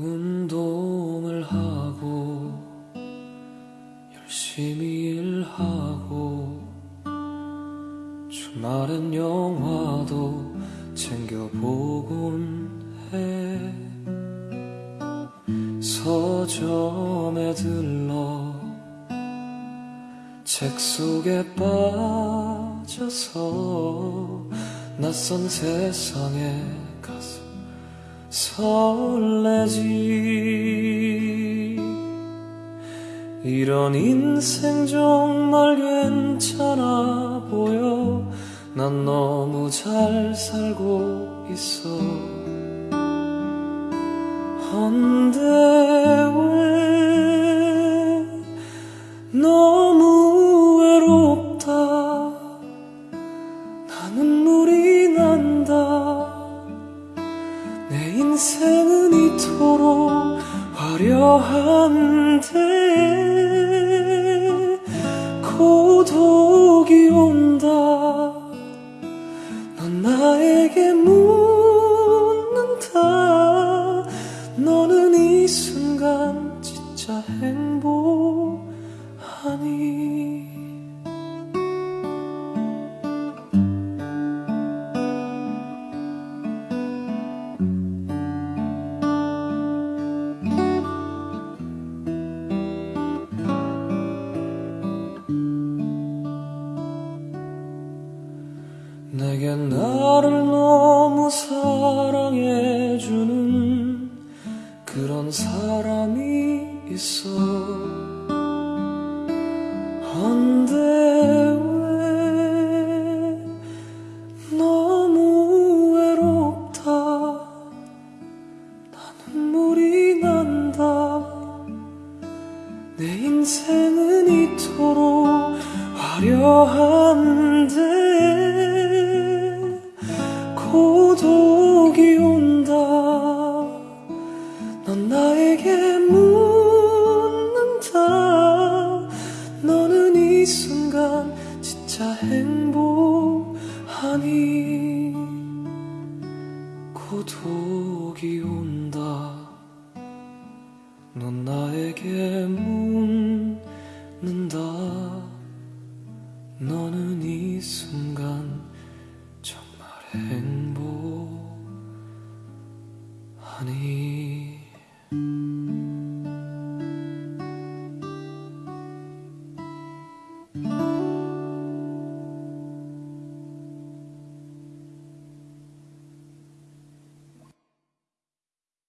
운동을 하고 열심히 일하고 주말엔 영화도 챙겨보곤 해. 서점에 들러 책 속에 빠져서 낯선 세상에 가서 설레지. 이런 인생 정말 괜찮아 보여. 난 너무 잘 살고 있어. 헌데 왜너 인생은 이토록 화려한데 고독이 온다. 넌 나에게 묻는다. 너는 이 순간 진짜 행복하니 내게 나를 너무 사랑해주는 그런 사람이 있어. 헌데 왜 너무 외롭다? 나 눈물이 난다. 내 인생은 이토록 화려한데 넌 나에게 묻는다 너는 이 순간 진짜 행복하니. 고독이 온다. 넌 나에게 묻는다. 너는 이 순간 정말 행복하니